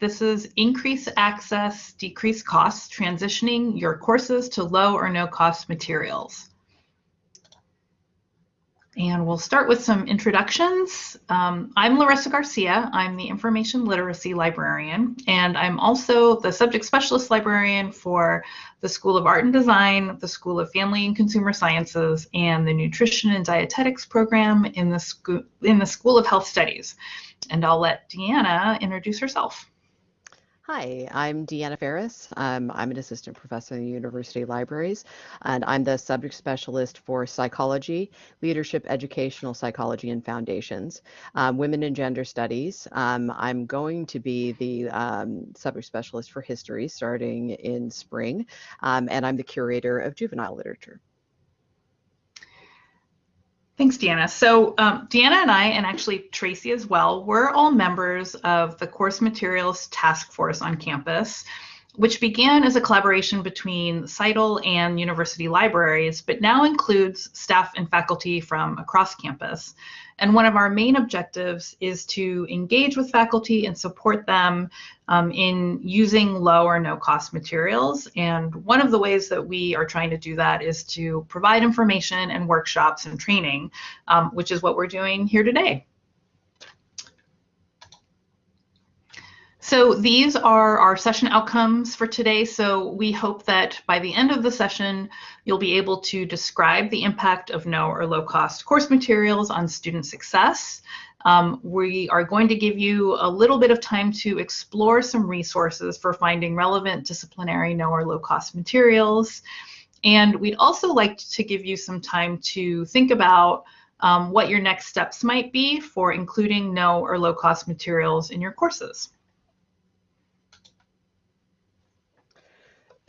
This is increase access, decrease costs, transitioning your courses to low or no cost materials. And we'll start with some introductions. Um, I'm Larissa Garcia. I'm the Information Literacy Librarian, and I'm also the Subject Specialist Librarian for the School of Art and Design, the School of Family and Consumer Sciences, and the Nutrition and Dietetics program in the, in the School of Health Studies. And I'll let Deanna introduce herself. Hi, I'm Deanna Ferris. Um, I'm an assistant professor in the university libraries, and I'm the subject specialist for psychology, leadership, educational psychology, and foundations, um, women and gender studies. Um, I'm going to be the um, subject specialist for history starting in spring, um, and I'm the curator of juvenile literature. Thanks, Deanna. So um, Deanna and I, and actually Tracy as well, we're all members of the Course Materials Task Force on campus, which began as a collaboration between CITL and university libraries, but now includes staff and faculty from across campus. And one of our main objectives is to engage with faculty and support them um, in using low or no cost materials. And one of the ways that we are trying to do that is to provide information and workshops and training, um, which is what we're doing here today. So these are our session outcomes for today. So we hope that by the end of the session, you'll be able to describe the impact of no or low cost course materials on student success. Um, we are going to give you a little bit of time to explore some resources for finding relevant disciplinary no or low cost materials. And we'd also like to give you some time to think about um, what your next steps might be for including no or low cost materials in your courses.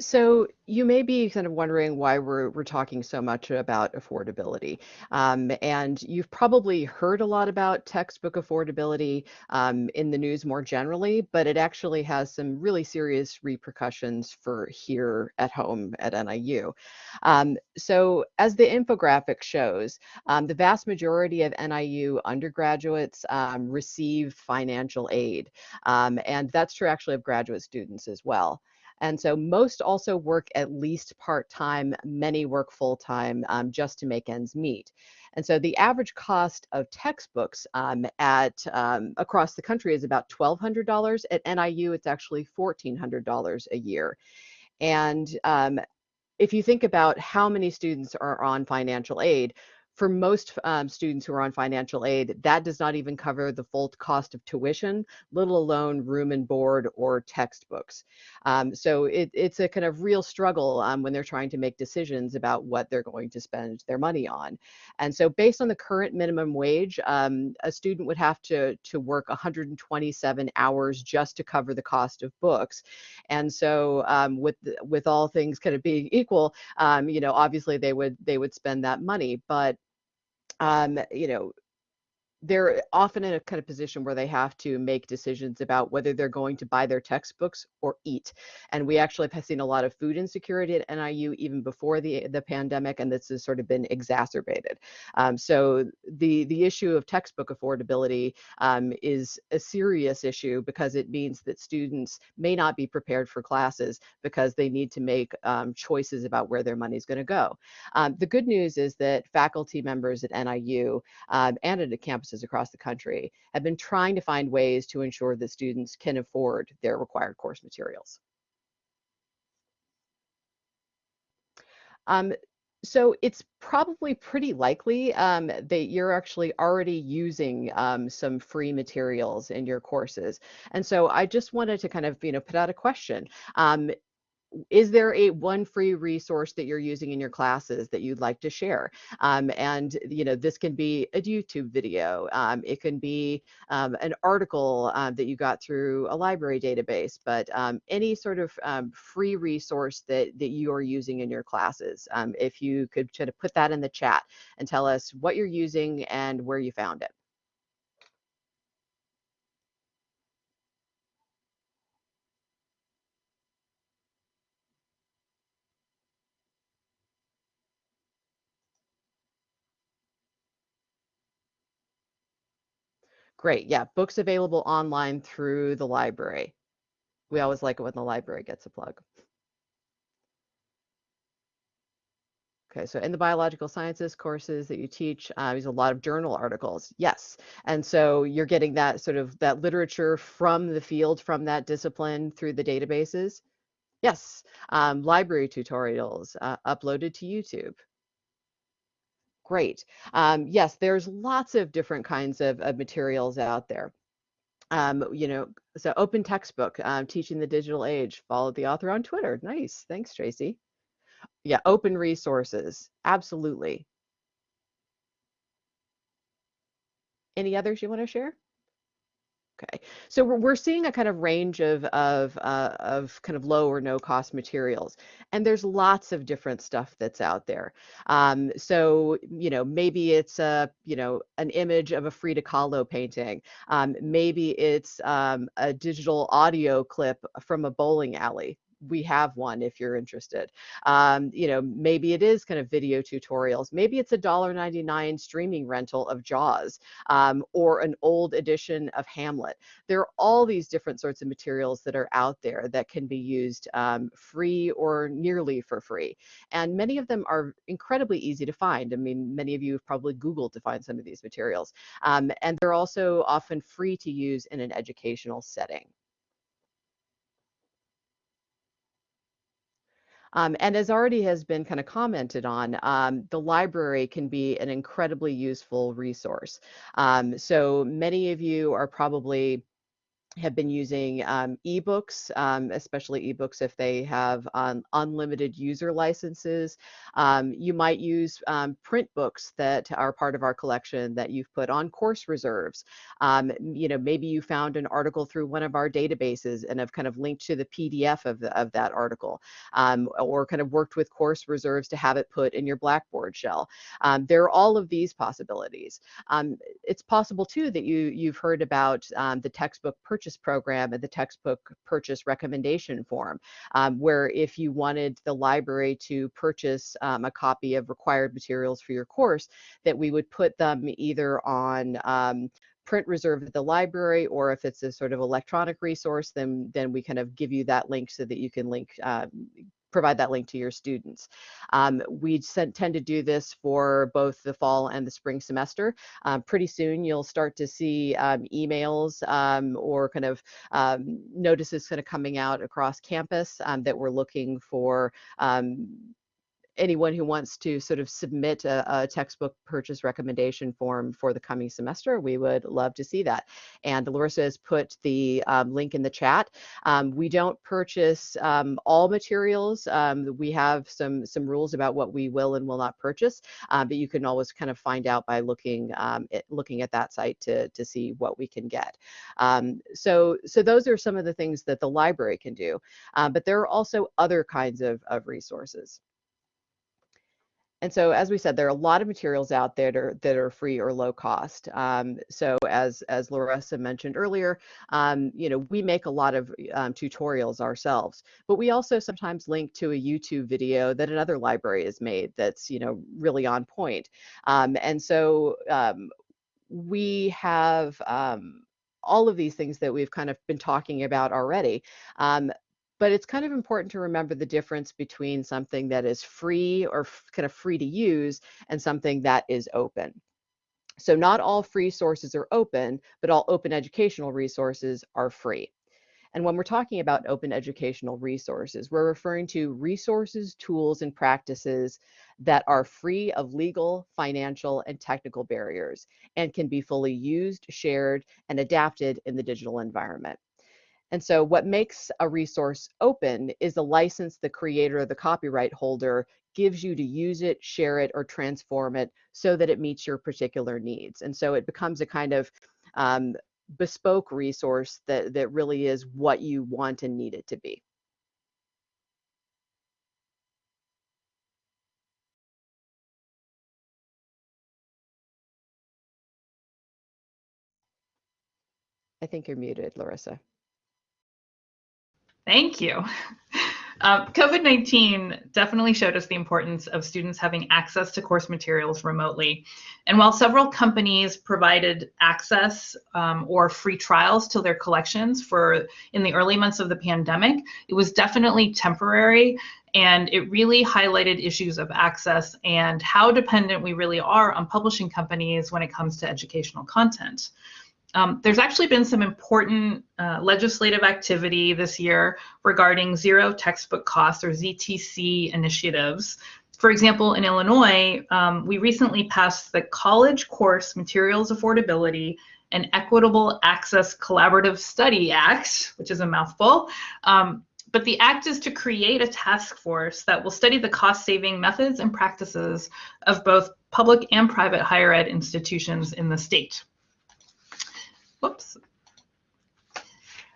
So you may be kind of wondering why we're, we're talking so much about affordability. Um, and you've probably heard a lot about textbook affordability um, in the news more generally, but it actually has some really serious repercussions for here at home at NIU. Um, so as the infographic shows, um, the vast majority of NIU undergraduates um, receive financial aid. Um, and that's true actually of graduate students as well. And so most also work at least part-time, many work full-time um, just to make ends meet. And so the average cost of textbooks um, at um, across the country is about $1,200. At NIU, it's actually $1,400 a year. And um, if you think about how many students are on financial aid, for most um, students who are on financial aid, that does not even cover the full cost of tuition, let alone room and board or textbooks. Um, so it, it's a kind of real struggle um, when they're trying to make decisions about what they're going to spend their money on. And so based on the current minimum wage, um, a student would have to, to work 127 hours just to cover the cost of books. And so um, with, with all things kind of being equal, um, you know, obviously they would, they would spend that money, but um, you know, they're often in a kind of position where they have to make decisions about whether they're going to buy their textbooks or eat. And we actually have seen a lot of food insecurity at NIU even before the, the pandemic, and this has sort of been exacerbated. Um, so the, the issue of textbook affordability um, is a serious issue because it means that students may not be prepared for classes because they need to make um, choices about where their money is going to go. Um, the good news is that faculty members at NIU um, and at a campus campuses across the country have been trying to find ways to ensure that students can afford their required course materials. Um, so it's probably pretty likely um, that you're actually already using um, some free materials in your courses. And so I just wanted to kind of, you know, put out a question. Um, is there a one free resource that you're using in your classes that you'd like to share? Um, and you know, this can be a YouTube video. Um, it can be um, an article uh, that you got through a library database, but um, any sort of um, free resource that, that you are using in your classes. Um, if you could try to put that in the chat and tell us what you're using and where you found it. Great. Yeah, books available online through the library. We always like it when the library gets a plug. Okay, so in the biological sciences courses that you teach, uh, there's a lot of journal articles. Yes, and so you're getting that sort of that literature from the field, from that discipline through the databases. Yes, um, library tutorials uh, uploaded to YouTube. Great. Um, yes, there's lots of different kinds of, of materials out there. Um, you know, so open textbook, um, teaching the digital age. Follow the author on Twitter. Nice. Thanks, Tracy. Yeah, open resources. Absolutely. Any others you want to share? Okay, so we're, seeing a kind of range of of uh, of kind of low or no cost materials, and there's lots of different stuff that's out there. Um, so you know maybe it's a you know an image of a Frida Kahlo painting. Um, maybe it's um, a digital audio clip from a bowling alley we have one if you're interested. Um, you know, maybe it is kind of video tutorials. Maybe it's a $1.99 streaming rental of Jaws um, or an old edition of Hamlet. There are all these different sorts of materials that are out there that can be used um, free or nearly for free. And many of them are incredibly easy to find. I mean, many of you have probably Googled to find some of these materials. Um, and they're also often free to use in an educational setting. Um, and as already has been kind of commented on, um, the library can be an incredibly useful resource. Um, so many of you are probably have been using um, ebooks, um, especially ebooks if they have um, unlimited user licenses. Um, you might use um, print books that are part of our collection that you've put on course reserves. Um, you know, maybe you found an article through one of our databases and have kind of linked to the PDF of, the, of that article, or kind of worked with course reserves to have it put in your Blackboard shell. there are all of these possibilities. it's possible too that you you've heard about the textbook purchase purchase program and the textbook purchase recommendation form, um, where if you wanted the library to purchase um, a copy of required materials for your course, that we would put them either on um, print reserve at the library or if it's a sort of electronic resource then then we kind of give you that link so that you can link uh, provide that link to your students. Um, we tend to do this for both the fall and the spring semester. Um, pretty soon you'll start to see um, emails um, or kind of um, notices kind of coming out across campus um, that we're looking for anyone who wants to sort of submit a, a, textbook purchase recommendation form for the coming semester, we would love to see that. And Larissa has put the um, link in the chat. Um, we don't purchase um, all materials. Um, we have some some rules about what we will and will not purchase, uh, but you can always kind of find out by looking um, at, looking at that site to to see what we can get. so so those are some of the things that the library can do, uh, but there are also other kinds of, of resources. And so, as we said, there are a lot of materials out there that are, that are free or low cost. Um, so, as as Larissa mentioned earlier, um, you know, we make a lot of um, tutorials ourselves, but we also sometimes link to a YouTube video that another library has made that's you know really on point. Um, and so, um, we have um, all of these things that we've kind of been talking about already. Um, but it's kind of important to remember the difference between something that is free or kind of free to use and something that is open. So not all free sources are open, but all open educational resources are free. And when we're talking about open educational resources, we're referring to resources, tools, and practices that are free of legal, financial, and technical barriers and can be fully used, shared, and adapted in the digital environment. And so what makes a resource open is the license the creator or the copyright holder gives you to use it, share it, or transform it so that it meets your particular needs. And so it becomes a kind of um, bespoke resource that, that really is what you want and need it to be. I think you're muted, Larissa. Thank you. Uh, COVID-19 definitely showed us the importance of students having access to course materials remotely. And while several companies provided access um, or free trials to their collections for in the early months of the pandemic, it was definitely temporary and it really highlighted issues of access and how dependent we really are on publishing companies when it comes to educational content. Um, there's actually been some important uh, legislative activity this year regarding zero textbook costs or ZTC initiatives. For example, in Illinois, um, we recently passed the College Course Materials Affordability and Equitable Access Collaborative Study Act, which is a mouthful. Um, but the act is to create a task force that will study the cost saving methods and practices of both public and private higher ed institutions in the state. Whoops.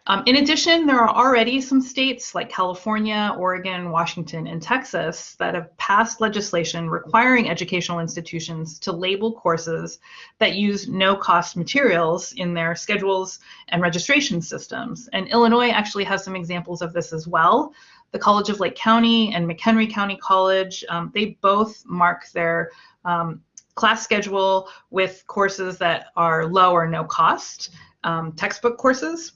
Um, in addition, there are already some states like California, Oregon, Washington, and Texas that have passed legislation requiring educational institutions to label courses that use no-cost materials in their schedules and registration systems. And Illinois actually has some examples of this as well. The College of Lake County and McHenry County College, um, they both mark their um, class schedule with courses that are low or no cost um, textbook courses.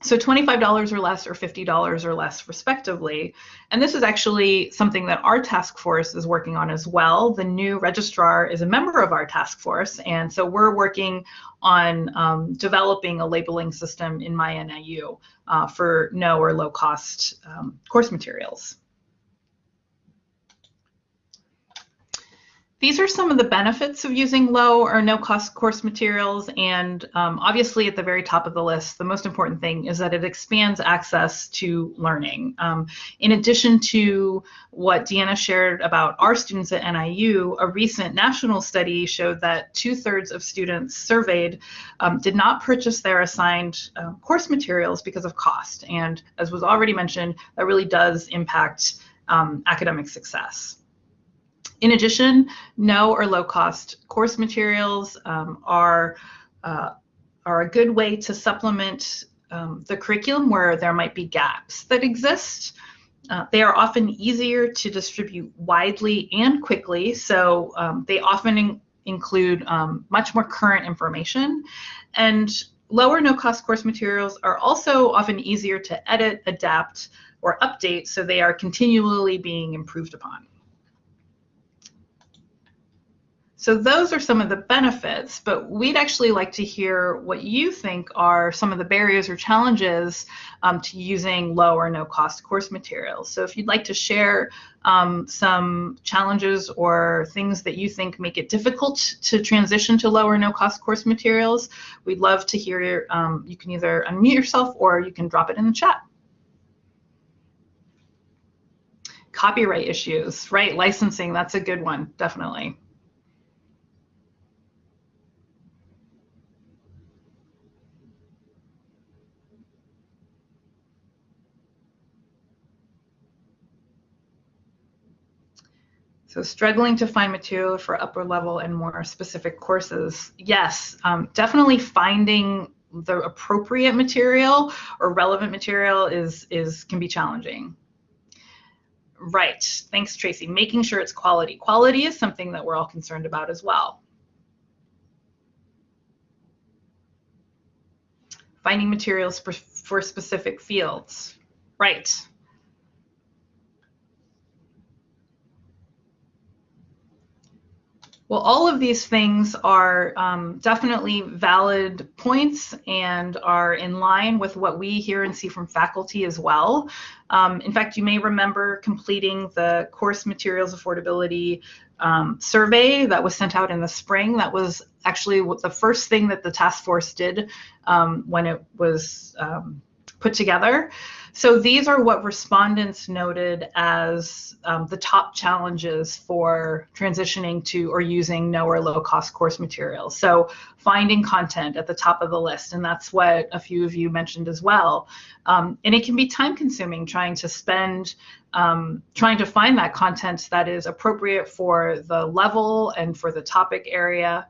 So $25 or less or $50 or less respectively. And this is actually something that our task force is working on as well. The new registrar is a member of our task force. And so we're working on um, developing a labeling system in MyNIU uh, for no or low cost um, course materials. These are some of the benefits of using low or no cost course materials. And um, obviously at the very top of the list, the most important thing is that it expands access to learning. Um, in addition to what Deanna shared about our students at NIU, a recent national study showed that two thirds of students surveyed um, did not purchase their assigned uh, course materials because of cost. And as was already mentioned, that really does impact um, academic success. In addition, no or low cost course materials um, are, uh, are a good way to supplement um, the curriculum where there might be gaps that exist. Uh, they are often easier to distribute widely and quickly, so um, they often in include um, much more current information. And lower no cost course materials are also often easier to edit, adapt, or update, so they are continually being improved upon. So those are some of the benefits, but we'd actually like to hear what you think are some of the barriers or challenges um, to using low or no cost course materials. So if you'd like to share um, some challenges or things that you think make it difficult to transition to low or no cost course materials, we'd love to hear, um, you can either unmute yourself or you can drop it in the chat. Copyright issues, right, licensing, that's a good one, definitely. So struggling to find material for upper level and more specific courses. Yes, um, definitely finding the appropriate material or relevant material is, is can be challenging. Right, thanks Tracy. Making sure it's quality. Quality is something that we're all concerned about as well. Finding materials for, for specific fields. Right. Well, all of these things are um, definitely valid points and are in line with what we hear and see from faculty as well. Um, in fact, you may remember completing the course materials affordability um, survey that was sent out in the spring. That was actually the first thing that the task force did um, when it was um, put together. So these are what respondents noted as um, the top challenges for transitioning to or using no or low cost course materials. So finding content at the top of the list, and that's what a few of you mentioned as well. Um, and it can be time consuming trying to spend, um, trying to find that content that is appropriate for the level and for the topic area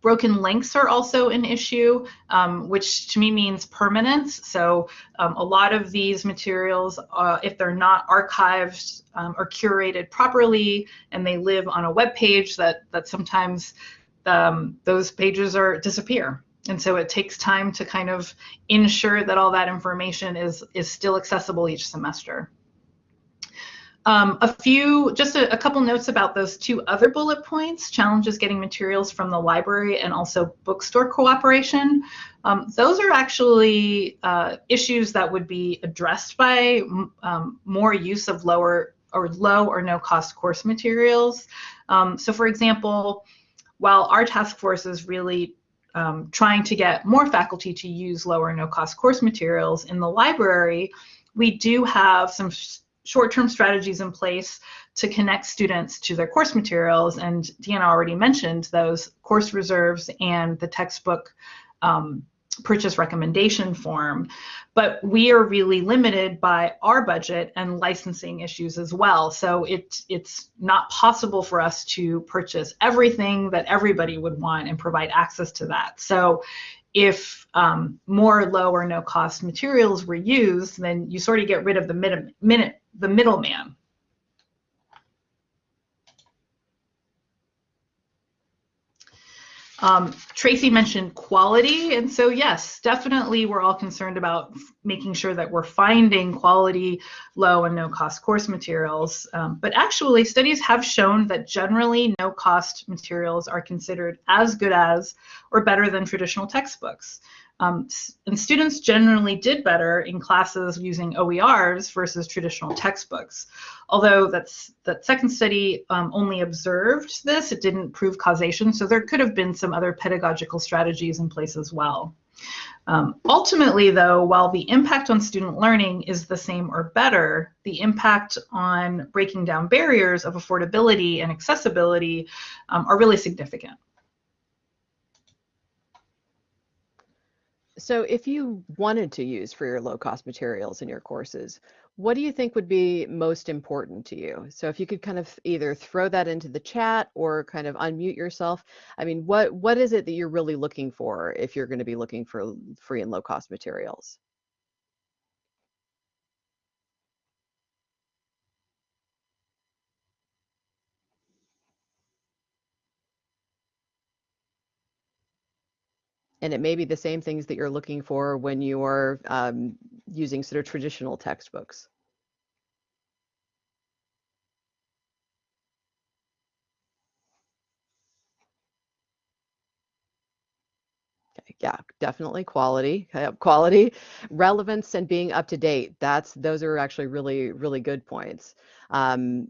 broken links are also an issue, um, which to me means permanence. So um, a lot of these materials, uh, if they're not archived um, or curated properly, and they live on a web page, that that sometimes um, those pages are disappear. And so it takes time to kind of ensure that all that information is is still accessible each semester. Um, a few, just a, a, couple notes about those two other bullet points, challenges getting materials from the library and also bookstore cooperation. Um, those are actually uh, issues that would be addressed by um, more use of lower or low or no cost course materials. Um, so for example, while our task force is really um, trying to get more faculty to use lower no cost course materials in the library, we do have some short-term strategies in place to connect students to their course materials. And Deanna already mentioned those course reserves and the textbook um, purchase recommendation form. But we are really limited by our budget and licensing issues as well. So it, it's not possible for us to purchase everything that everybody would want and provide access to that. So if um, more low or no cost materials were used, then you sort of get rid of the mid, minute, the middleman. Um, Tracy mentioned quality, and so yes, definitely we're all concerned about making sure that we're finding quality, low and no cost course materials. Um, but actually, studies have shown that generally no cost materials are considered as good as or better than traditional textbooks. Um, and students generally did better in classes using OERs versus traditional textbooks. Although that's, that second study um, only observed this, it didn't prove causation, so there could have been some other pedagogical strategies in place as well. Um, ultimately, though, while the impact on student learning is the same or better, the impact on breaking down barriers of affordability and accessibility um, are really significant. So if you wanted to use for your low cost materials in your courses, what do you think would be most important to you? So if you could kind of either throw that into the chat or kind of unmute yourself. I mean, what what is it that you're really looking for if you're going to be looking for free and low cost materials? And it may be the same things that you're looking for when you're um, using sort of traditional textbooks. Okay, yeah, definitely quality, quality, relevance, and being up to date. That's those are actually really, really good points. Um,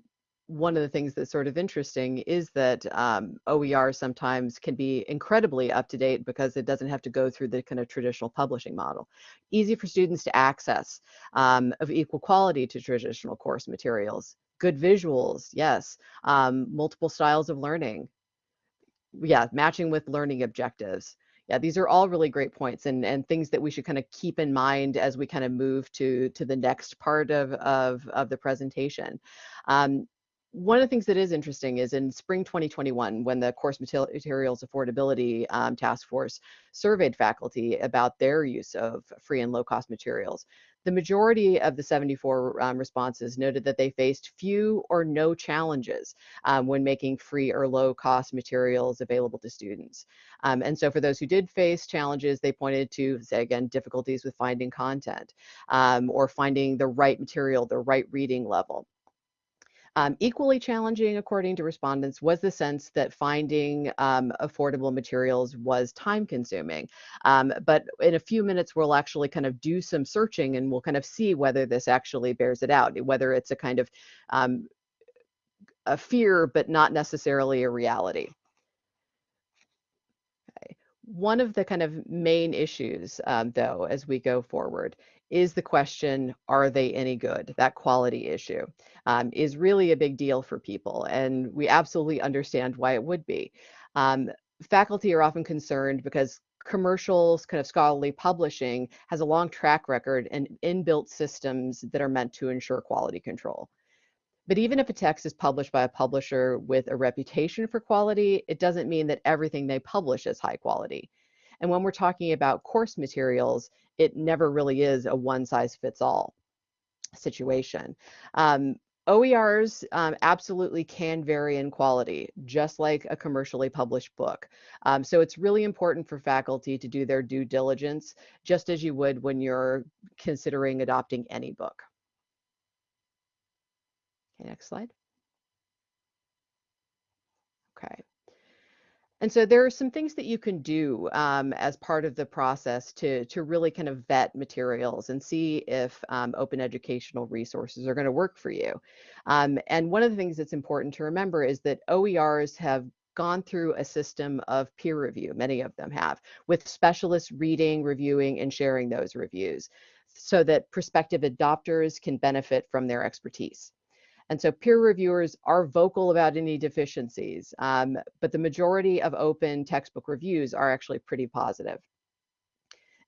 one of the things that's sort of interesting is that um, OER sometimes can be incredibly up to date because it doesn't have to go through the kind of traditional publishing model. Easy for students to access, um, of equal quality to traditional course materials. Good visuals, yes. Um, multiple styles of learning. Yeah, matching with learning objectives. Yeah, these are all really great points and, and things that we should kind of keep in mind as we kind of move to, to the next part of, of, of the presentation. Um, one of the things that is interesting is in spring 2021, when the course materials affordability um, task force surveyed faculty about their use of free and low cost materials, the majority of the 74 um, responses noted that they faced few or no challenges um, when making free or low cost materials available to students. Um, and so for those who did face challenges, they pointed to, say again, difficulties with finding content um, or finding the right material, the right reading level. Um, equally challenging, according to respondents, was the sense that finding um, affordable materials was time consuming. Um, but in a few minutes, we'll actually kind of do some searching and we'll kind of see whether this actually bears it out, whether it's a kind of um, a fear, but not necessarily a reality. One of the kind of main issues, um, though, as we go forward, is the question, are they any good? That quality issue um, is really a big deal for people, and we absolutely understand why it would be. Um, faculty are often concerned because commercial kind of scholarly publishing has a long track record and inbuilt systems that are meant to ensure quality control. But even if a text is published by a publisher with a reputation for quality, it doesn't mean that everything they publish is high quality. And when we're talking about course materials, it never really is a one size fits all situation. Um, OERs um, absolutely can vary in quality, just like a commercially published book. Um, so it's really important for faculty to do their due diligence, just as you would when you're considering adopting any book. Okay, next slide. Okay. And so there are some things that you can do um, as part of the process to, to really kind of vet materials and see if um, open educational resources are going to work for you. Um, and one of the things that's important to remember is that OERs have gone through a system of peer review, many of them have, with specialists reading, reviewing, and sharing those reviews so that prospective adopters can benefit from their expertise. And so peer reviewers are vocal about any deficiencies, um, but the majority of open textbook reviews are actually pretty positive.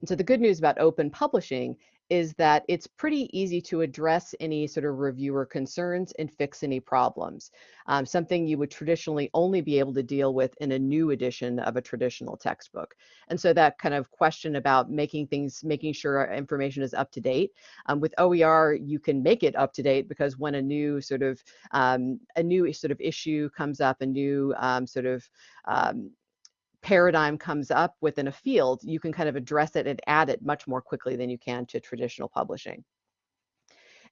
And so the good news about open publishing is that it's pretty easy to address any sort of reviewer concerns and fix any problems. Um, something you would traditionally only be able to deal with in a new edition of a traditional textbook. And so that kind of question about making things, making sure information is up to date. Um, with OER, you can make it up to date because when a new sort of um, a new sort of issue comes up, a new um, sort of um, paradigm comes up within a field, you can kind of address it and add it much more quickly than you can to traditional publishing.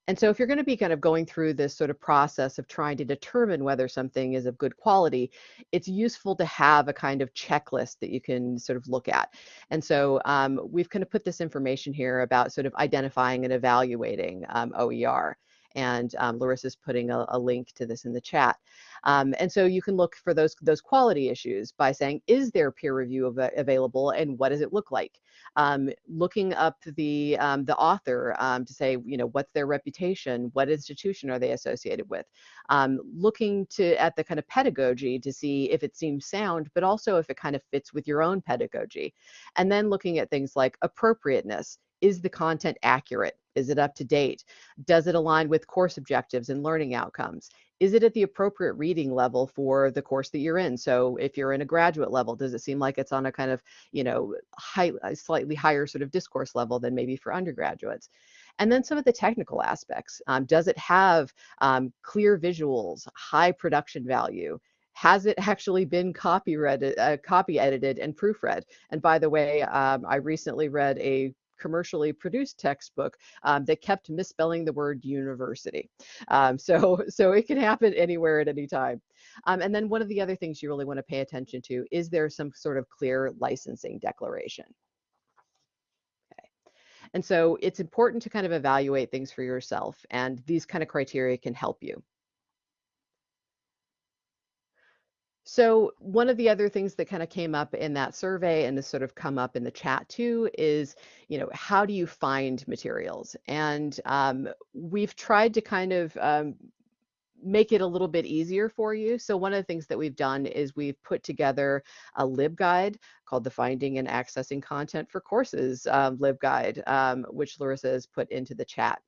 And so if you're going to be kind of going through this sort of process of trying to determine whether something is of good quality, it's useful to have a kind of checklist that you can sort of look at. And so um, we've kind of put this information here about sort of identifying and evaluating um, OER and um, Larissa's putting a, a, link to this in the chat. Um, and so you can look for those those quality issues by saying, is there peer review av available and what does it look like? Um, looking up the um, the author um, to say, you know, what's their reputation? What institution are they associated with? Um, looking to at the kind of pedagogy to see if it seems sound, but also if it kind of fits with your own pedagogy. And then looking at things like appropriateness is the content accurate? Is it up to date? Does it align with course objectives and learning outcomes? Is it at the appropriate reading level for the course that you're in? So if you're in a graduate level, does it seem like it's on a kind of, you know, high, slightly higher sort of discourse level than maybe for undergraduates? And then some of the technical aspects. Um, does it have um, clear visuals, high production value? has it actually been copy read, uh, copy edited and proofread? And by the way, um, I recently read a commercially produced textbook um, that kept misspelling the word university. Um, so, so it can happen anywhere at any time. Um, and then one of the other things you really want to pay attention to is there some sort of clear licensing declaration. And so it's important to kind of evaluate things for yourself, and these kind of criteria can help you. So one of the other things that kind of came up in that survey and has sort of come up in the chat too is, you know, how do you find materials? And um, we've tried to kind of um, make it a little bit easier for you. So one of the things that we've done is we've put together a LibGuide called the Finding and Accessing Content for Courses um, LibGuide, um, which Larissa has put into the chat.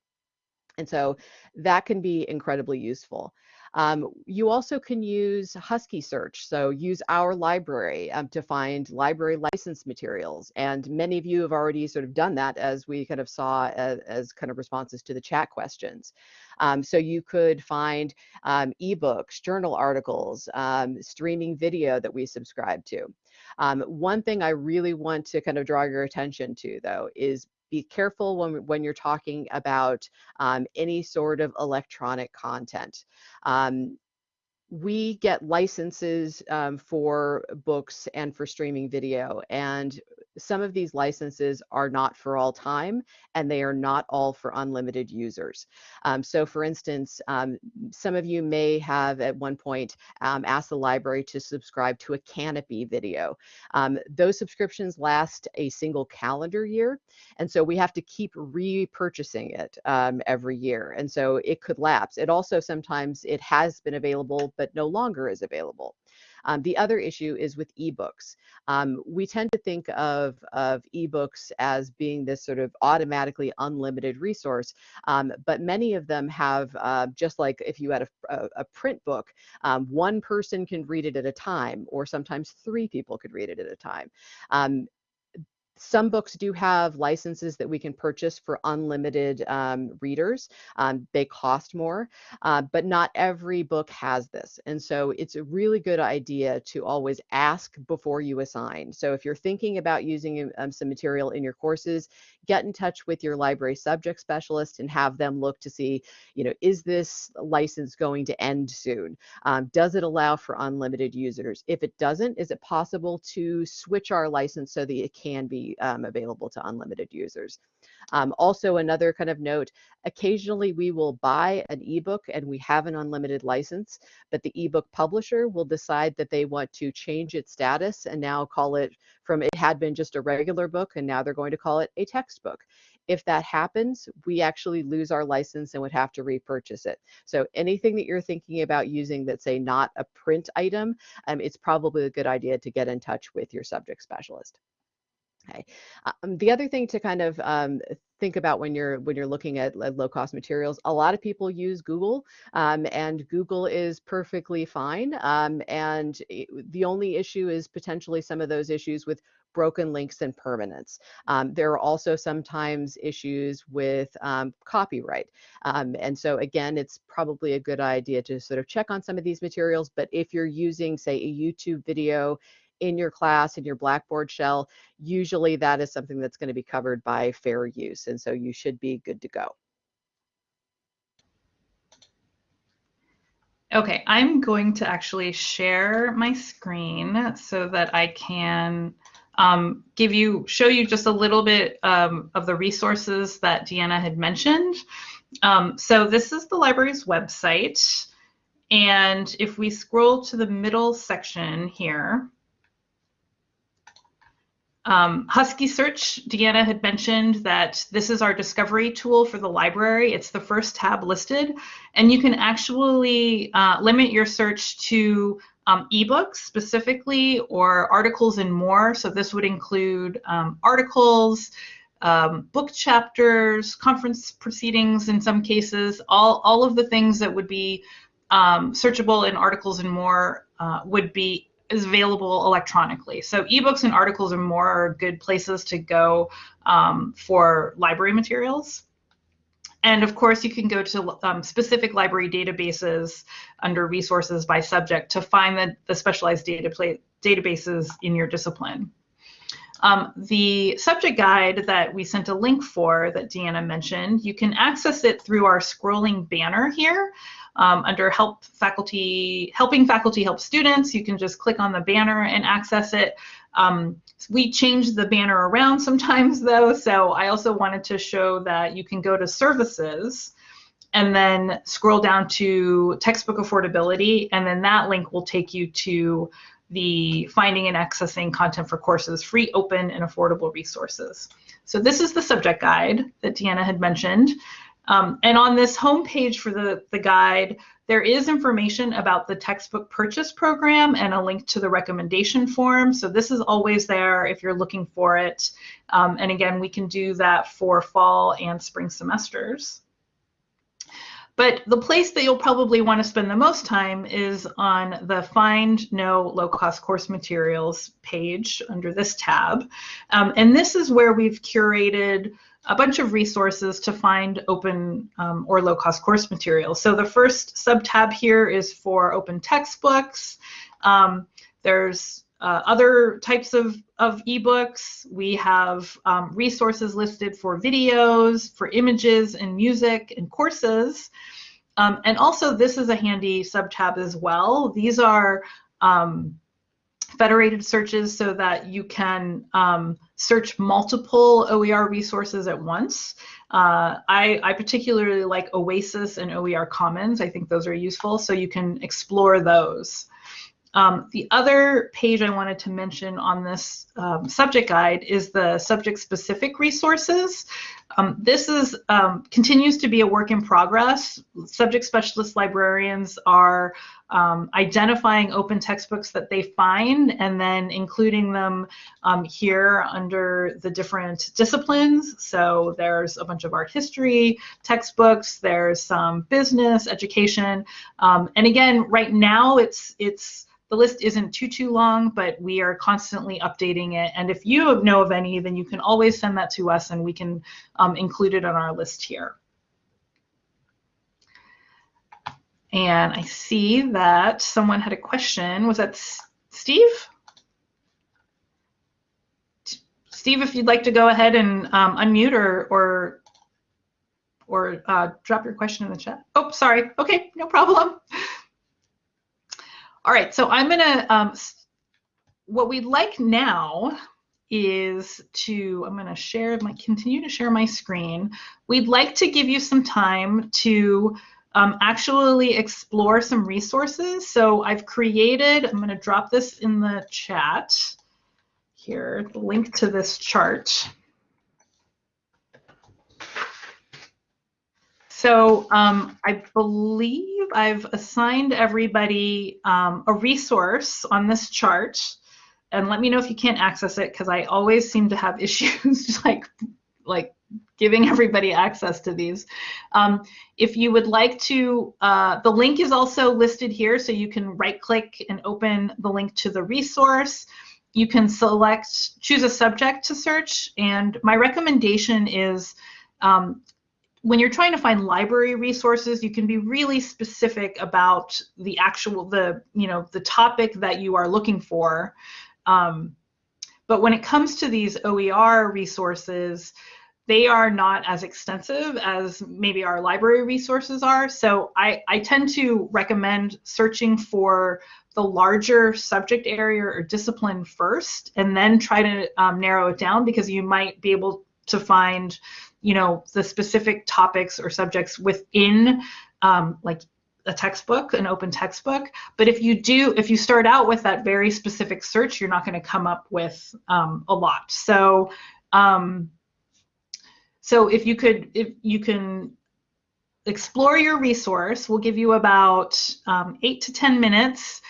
And so that can be incredibly useful. Um, you also can use Husky Search, so use our library um, to find library license materials. And many of you have already sort of done that as we kind of saw as, as kind of responses to the chat questions. Um, so you could find um, ebooks, journal articles, um, streaming video that we subscribe to. Um, one thing I really want to kind of draw your attention to though is be careful when, when you're talking about um, any sort of electronic content. Um, we get licenses um, for books and for streaming video and some of these licenses are not for all time and they are not all for unlimited users. Um, so for instance, um, some of you may have at one point um, asked the library to subscribe to a Kanopy video. Um, those subscriptions last a single calendar year. And so we have to keep repurchasing it um, every year. And so it could lapse. It also sometimes it has been available, but no longer is available. Um, the other issue is with ebooks. Um, we tend to think of, of ebooks as being this sort of automatically unlimited resource, um, but many of them have, uh, just like if you had a, a, a print book, um, one person can read it at a time, or sometimes three people could read it at a time. Um, some books do have licenses that we can purchase for unlimited um, readers. Um, they cost more, uh, but not every book has this. And so it's a really good idea to always ask before you assign. So if you're thinking about using um, some material in your courses, get in touch with your library subject specialist and have them look to see, you know, is this license going to end soon? Um, does it allow for unlimited users? If it doesn't, is it possible to switch our license so that it can be um, available to unlimited users. Um, also, another kind of note, occasionally we will buy an ebook and we have an unlimited license, but the ebook publisher will decide that they want to change its status and now call it from it had been just a regular book and now they're going to call it a textbook. If that happens, we actually lose our license and would have to repurchase it. So anything that you're thinking about using that's say not a print item, um, it's probably a good idea to get in touch with your subject specialist. Okay. Um, the other thing to kind of um, think about when you're when you're looking at, low cost materials, a lot of people use Google, um, and Google is perfectly fine. Um, and it, the only issue is potentially some of those issues with broken links and permanence. Um, there are also sometimes issues with um, copyright. Um, and so again, it's probably a good idea to sort of check on some of these materials, but if you're using say a YouTube video in your class in your Blackboard shell, usually that is something that's going to be covered by fair use. And so you should be good to go. Okay, I'm going to actually share my screen so that I can um, give you, show you just a little bit um, of the resources that Deanna had mentioned. Um, so this is the library's website. And if we scroll to the middle section here, um, Husky Search, Deanna had mentioned that this is our discovery tool for the library. It's the first tab listed, and you can actually uh, limit your search to um, ebooks specifically or articles and more. So this would include um, articles, um, book chapters, conference proceedings in some cases, all, all of the things that would be um, searchable in articles and more uh, would be is available electronically. So ebooks and articles are more good places to go um, for library materials. And of course, you can go to um, specific library databases under resources by subject to find the, the specialized data databases in your discipline. Um, the subject guide that we sent a link for that Deanna mentioned, you can access it through our scrolling banner here um, under help faculty, helping faculty help students. You can just click on the banner and access it. Um, we change the banner around sometimes though, so I also wanted to show that you can go to services and then scroll down to textbook affordability, and then that link will take you to the finding and accessing content for courses, free, open, and affordable resources. So this is the subject guide that Deanna had mentioned. Um, and on this homepage for the, the guide, there is information about the textbook purchase program and a link to the recommendation form. So this is always there if you're looking for it. Um, and again, we can do that for fall and spring semesters. But the place that you'll probably want to spend the most time is on the Find No Low Cost Course Materials page under this tab. Um, and this is where we've curated a bunch of resources to find open um, or low cost course materials. So the first sub-tab here is for open textbooks. Um, there's uh, other types of, of ebooks. We have um, resources listed for videos, for images and music and courses. Um, and also this is a handy sub-tab as well. These are um, federated searches so that you can um, search multiple OER resources at once. Uh, I, I, particularly like OASIS and OER Commons. I think those are useful, so you can explore those. Um, the other page I wanted to mention on this um, subject guide is the subject-specific resources. Um, this is um, continues to be a work in progress. Subject specialist librarians are um, identifying open textbooks that they find and then including them um, here under the different disciplines. So there's a bunch of art history textbooks, there's some business, education, um, and again, right now it's it's the list isn't too, too long, but we are constantly updating it. And if you know of any, then you can always send that to us and we can um, include it on our list here. And I see that someone had a question. Was that Steve? Steve, if you'd like to go ahead and um, unmute or, or, or uh, drop your question in the chat. Oh, sorry. Okay, no problem. All right, so I'm gonna, um, what we'd like now is to, I'm gonna share my, continue to share my screen. We'd like to give you some time to um, actually explore some resources. So I've created, I'm gonna drop this in the chat here, the link to this chart. So um, I believe I've assigned everybody um, a resource on this chart. And let me know if you can't access it because I always seem to have issues like, like giving everybody access to these. Um, if you would like to, uh, the link is also listed here so you can right click and open the link to the resource. You can select, choose a subject to search. And my recommendation is um, when you're trying to find library resources, you can be really specific about the actual, the, you know, the topic that you are looking for. Um, but when it comes to these OER resources, they are not as extensive as maybe our library resources are. So I, I tend to recommend searching for the larger subject area or discipline first, and then try to um, narrow it down because you might be able to find you know the specific topics or subjects within um, like a textbook an open textbook. But if you do if you start out with that very specific search you're not going to come up with um, a lot. So um, so if you could if you can explore your resource we'll give you about um, eight to ten minutes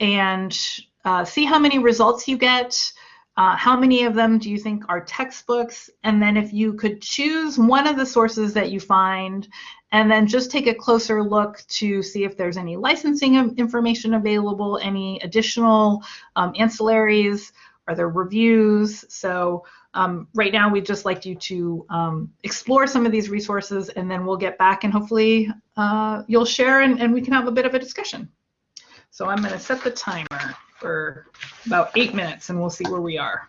and uh, see how many results you get uh, how many of them do you think are textbooks? And then if you could choose one of the sources that you find and then just take a closer look to see if there's any licensing information available, any additional um, ancillaries, are there reviews? So um, right now we'd just like you to um, explore some of these resources and then we'll get back and hopefully uh, you'll share and, and we can have a bit of a discussion. So I'm going to set the timer for about eight minutes and we'll see where we are.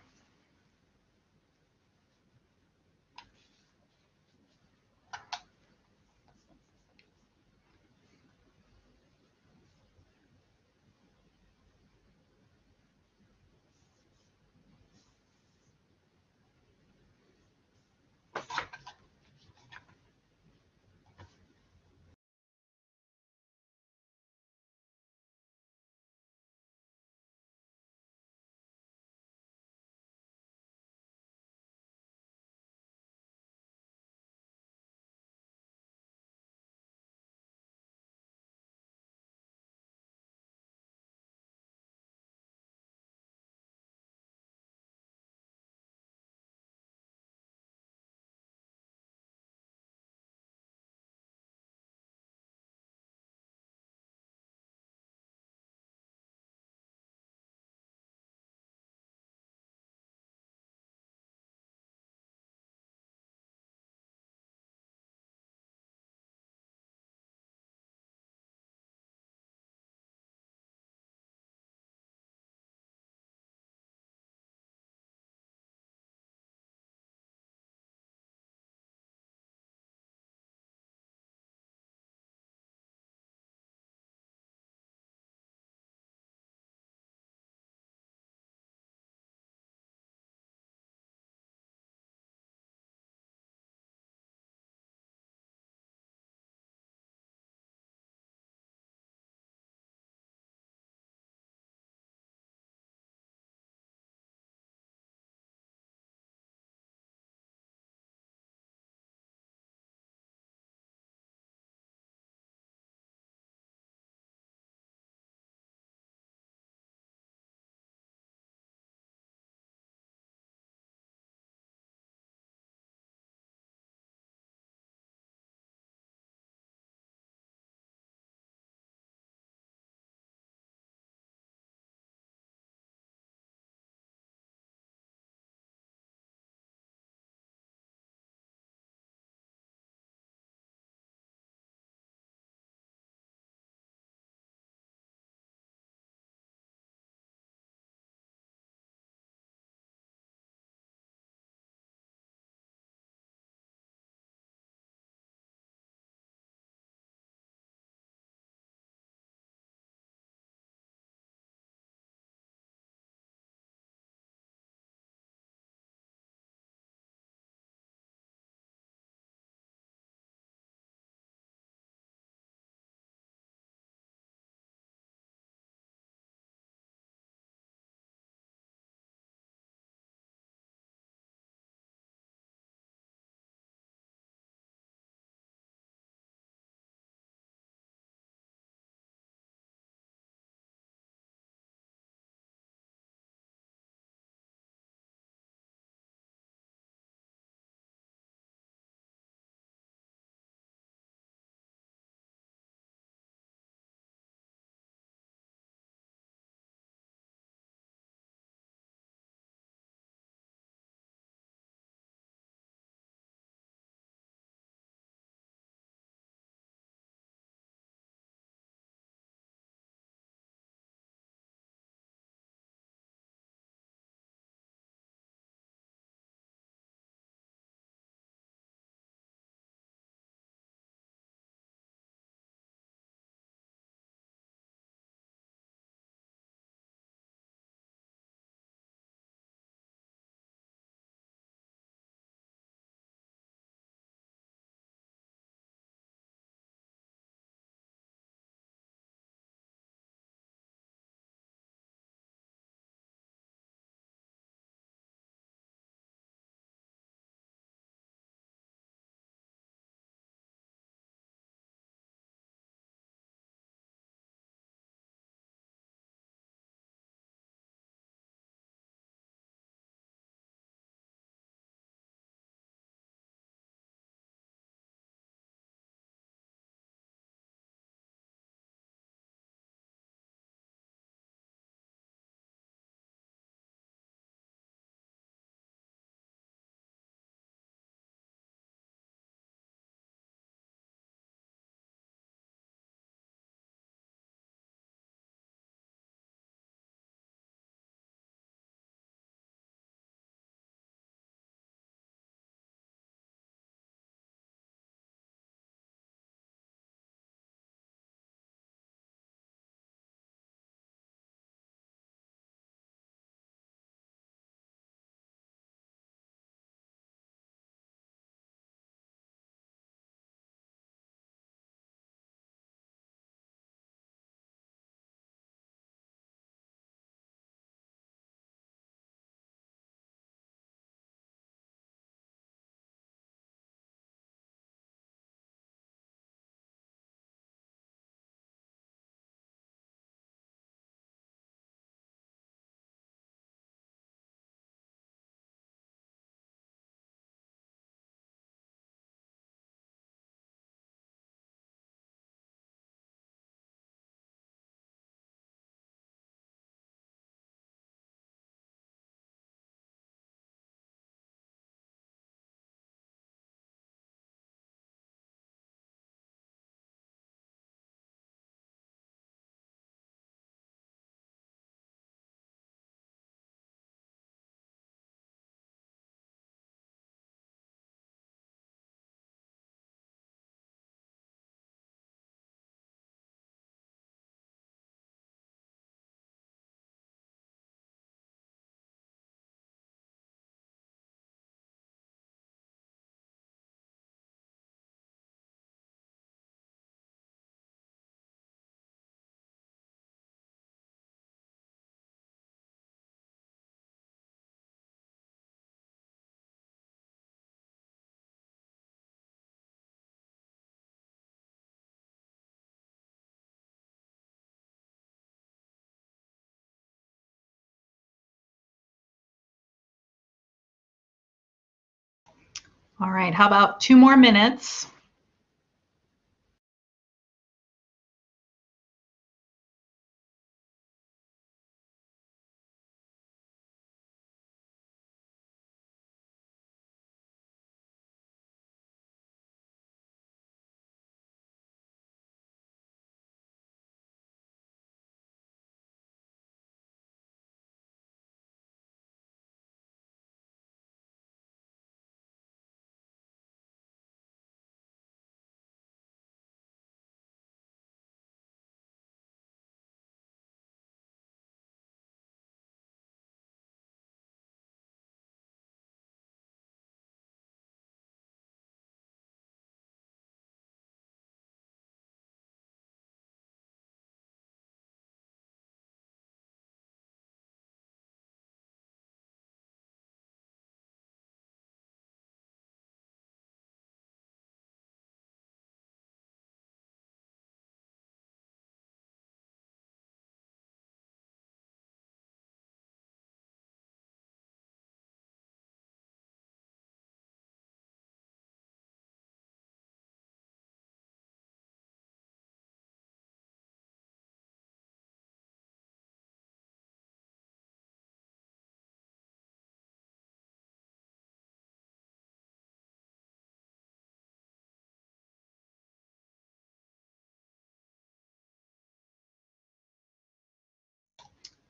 All right, how about two more minutes?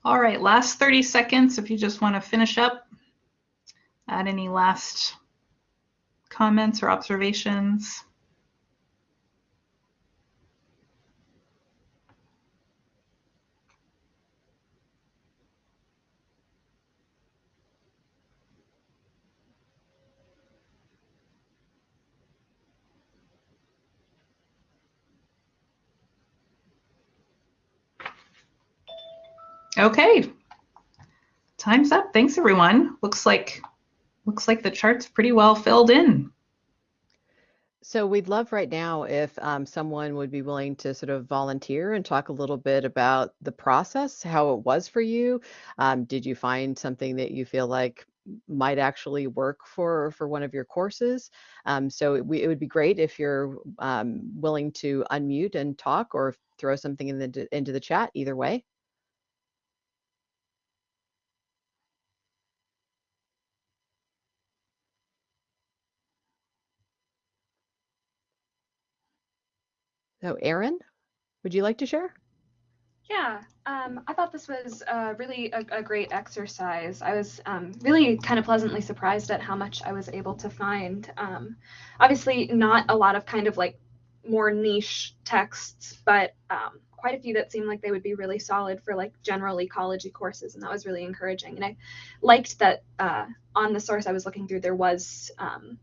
All right, last 30 seconds if you just want to finish up. Add any last comments or observations. Okay, time's up. Thanks everyone. Looks like looks like the chart's pretty well filled in. So we'd love right now if um, someone would be willing to sort of volunteer and talk a little bit about the process, how it was for you. Um, did you find something that you feel like might actually work for for one of your courses? Um, so it, we, it would be great if you're um, willing to unmute and talk or throw something in the into the chat. Either way. So Erin, would you like to share? Yeah, um, I thought this was uh, really a, a, great exercise. I was um, really kind of pleasantly surprised at how much I was able to find. Um, obviously, not a lot of kind of like more niche texts, but um, quite a few that seemed like they would be really solid for like general ecology courses, and that was really encouraging. And I liked that uh, on the source I was looking through, there was um,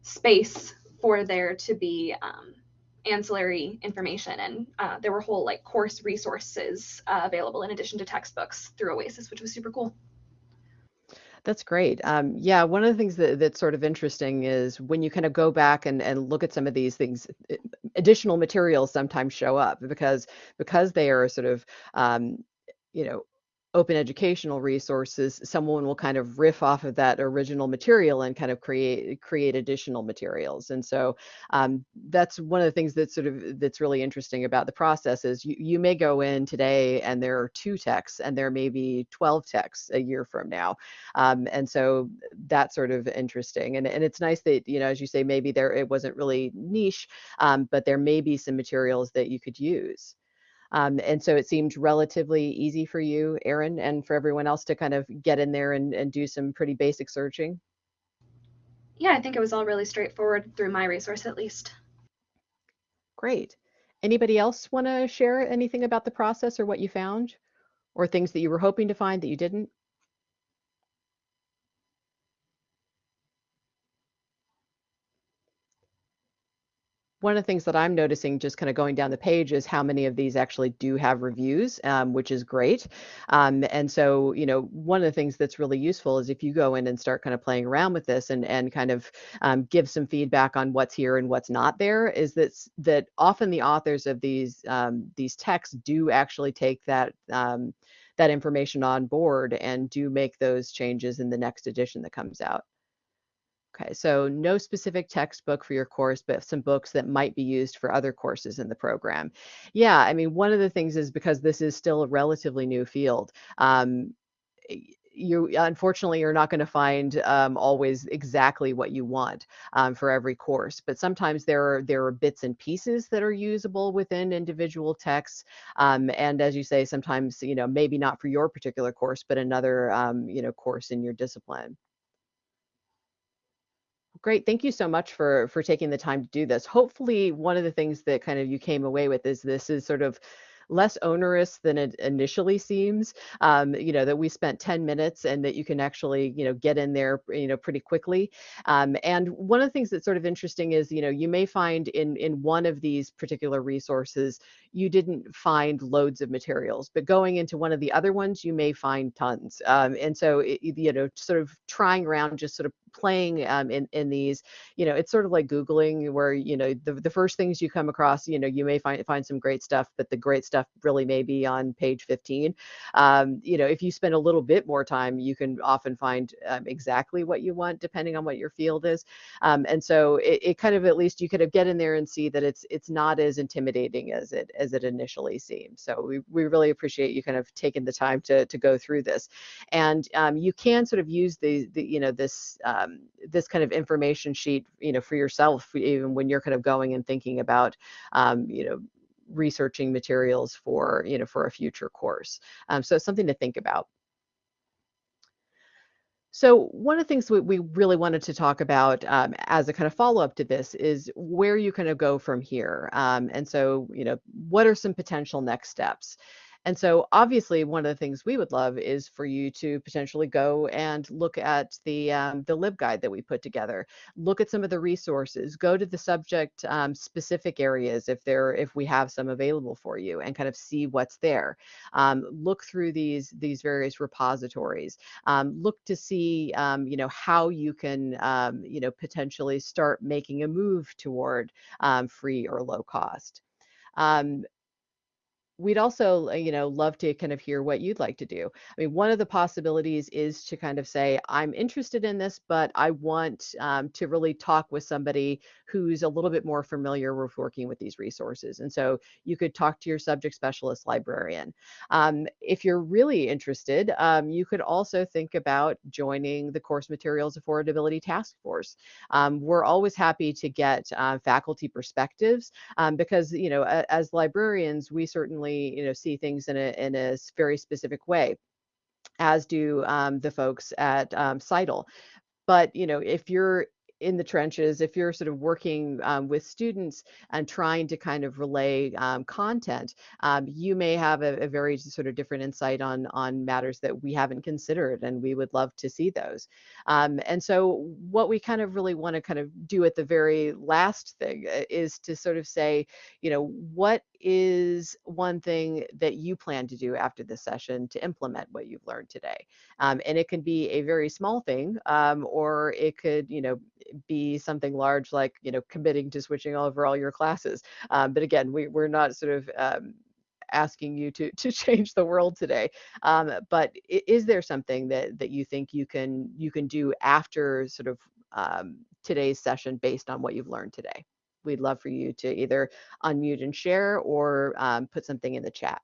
space for there to be um, ancillary information and uh, there were whole like course resources uh, available in addition to textbooks through oasis which was super cool that's great. Um, yeah, one of the things that, that's sort of interesting is when you kind of go back and, and look at some of these things, additional materials sometimes show up because because they are sort of um, you know open educational resources, someone will kind of riff off of that original material and kind of create create additional materials. And so um, that's one of the things that's sort of that's really interesting about the process is you, you may go in today and there are two texts and there may be 12 texts a year from now. Um, and so that's sort of interesting. And, and it's nice that, you know, as you say, maybe there it wasn't really niche, um, but there may be some materials that you could use. Um, and so it seemed relatively easy for you, Erin, and for everyone else to kind of get in there and, and do some pretty basic searching. Yeah, I think it was all really straightforward through my resource at least. Great. Anybody else want to share anything about the process or what you found or things that you were hoping to find that you didn't? One of the things that I'm noticing just kind of going down the page is how many of these actually do have reviews, um, which is great. Um, and so, you know, one of the things that's really useful is if you go in and start kind of playing around with this and, and kind of um, give some feedback on what's here and what's not there, is that, that often the authors of these, um, these texts do actually take that um, that information on board and do make those changes in the next edition that comes out. Okay, so no specific textbook for your course, but some books that might be used for other courses in the program. Yeah, I mean, one of the things is because this is still a relatively new field. Um, you unfortunately you're not going to find um, always exactly what you want um, for every course but sometimes there are there are bits and pieces that are usable within individual texts um, and as you say sometimes you know maybe not for your particular course but another um, you know course in your discipline Great. Thank you so much for for taking the time to do this. Hopefully, one of the things that kind of you came away with is this is sort of less onerous than it initially seems. Um, you know, that we spent 10 minutes and that you can actually, you know, get in there, you know, pretty quickly. Um, and one of the things that's sort of interesting is, you know, you may find in in one of these particular resources, you didn't find loads of materials, but going into one of the other ones, you may find tons. Um, and so, it, you know, sort of trying around, just sort of playing um, in in these you know it's sort of like googling where you know the, the first things you come across you know you may find find some great stuff but the great stuff really may be on page 15 um, you know if you spend a little bit more time you can often find um, exactly what you want depending on what your field is. Um, and so it, it, kind of at least you could have get in there and see that it's it's not as intimidating as it as it initially seems so we, we really appreciate you kind of taking the time to to go through this. And um, you can sort of use the, the you know this uh, um, this kind of information sheet, you know, for yourself, even when you're kind of going and thinking about, um, you know, researching materials for, you know, for a future course. Um, so it's something to think about. So one of the things we, we really wanted to talk about um, as a kind of follow-up to this is where you kind of go from here. Um, and so, you know, what are some potential next steps? And so obviously one of the things we would love is for you to potentially go and look at the um, the LibGuide that we put together. Look at some of the resources, go to the subject um, specific areas if there if we have some available for you and kind of see what's there. Um, look through these these various repositories. Um, look to see um, you know how you can um, you know potentially start making a move toward free or low cost. Um, we'd also you know love to kind of hear what you'd like to do. I mean one of the possibilities is to kind of say i'm interested in this but i want um, to really talk with somebody who's a little bit more familiar with working with these resources. And so you could talk to your subject specialist librarian. Um, if you're really interested um, you could also think about joining the course materials affordability task force. Um, we're always happy to get uh, faculty perspectives um, because you know as librarians we certainly you know see things in a in a very specific way as do um, the folks at um. But you know, if you're in the trenches, if you're sort of working um, with students and trying to kind of relay um, content, um, you may have a, a, very sort of different insight on on matters that we haven't considered, and we would love to see those. Um, and so, what we kind of really want to kind of do at the very last thing uh, is to sort of say, you know, what is one thing that you plan to do after this session to implement what you've learned today? Um, and it can be a very small thing, um, or it could, you know, be something large like, you know, committing to switching over all your classes. Um, but again, we, we're not sort of um, asking you to to change the world today. Um, but is there something that that you think you can you can do after sort of um, today's session based on what you've learned today? We'd love for you to either unmute and share or um, put something in the chat.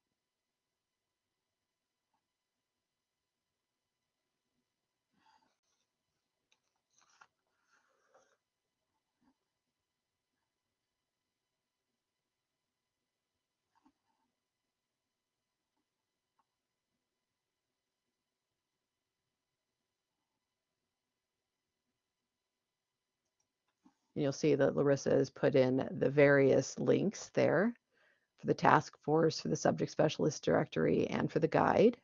You'll see that Larissa has put in the various links there for the task force, for the subject specialist directory, and for the guide.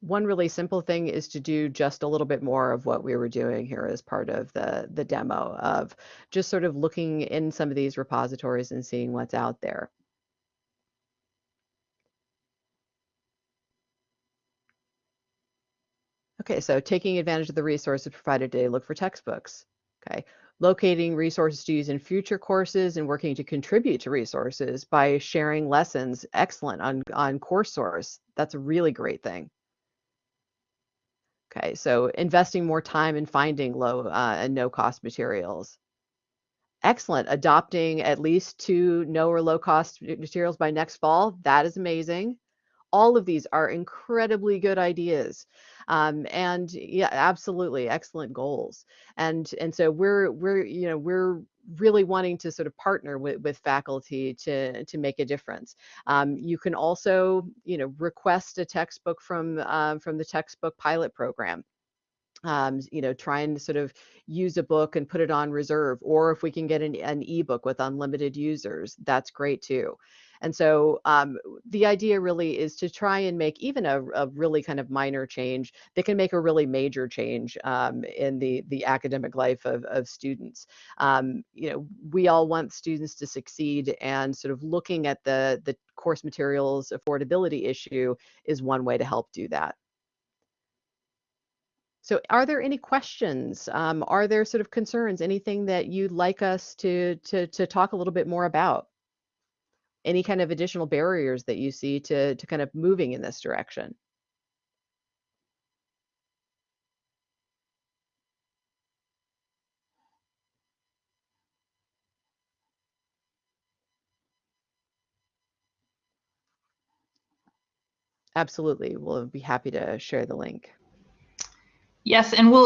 One really simple thing is to do just a little bit more of what we were doing here as part of the, the demo of just sort of looking in some of these repositories and seeing what's out there. Okay, so taking advantage of the resources provided today, look for textbooks. Okay, locating resources to use in future courses and working to contribute to resources by sharing lessons. Excellent on, on CourseSource. That's a really great thing. Okay, so investing more time in finding low uh, and no cost materials. Excellent. Adopting at least two no or low cost materials by next fall. That is amazing. All of these are incredibly good ideas. Um, and yeah, absolutely excellent goals. And and so we're we're you know we're really wanting to sort of partner with, with faculty to to make a difference. Um, you can also you know request a textbook from um, from the textbook pilot program um, you know, try and sort of use a book and put it on reserve. Or if we can get an, an ebook with unlimited users, that's great too. And so um, the idea really is to try and make even a, a, really kind of minor change that can make a really major change um, in the, the academic life of, of students. Um, you know, we all want students to succeed and sort of looking at the, the course materials affordability issue is one way to help do that. So are there any questions? Um, are there sort of concerns, anything that you'd like us to, to, to talk a little bit more about? Any kind of additional barriers that you see to, to kind of moving in this direction? Absolutely. We'll be happy to share the link. Yes, and we'll